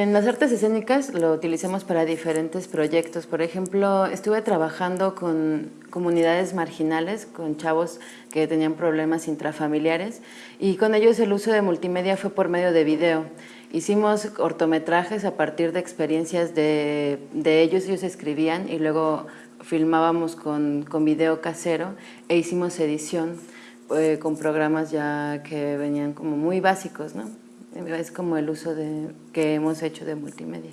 En las artes escénicas lo utilizamos para diferentes proyectos. Por ejemplo, estuve trabajando con comunidades marginales, con chavos que tenían problemas intrafamiliares y con ellos el uso de multimedia fue por medio de video. Hicimos cortometrajes a partir de experiencias de, ellos, ellos escribían y luego filmábamos con, con video casero e hicimos edición eh, con programas ya que venían como muy básicos, ¿no? Es como el uso de, que hemos hecho de multimedia.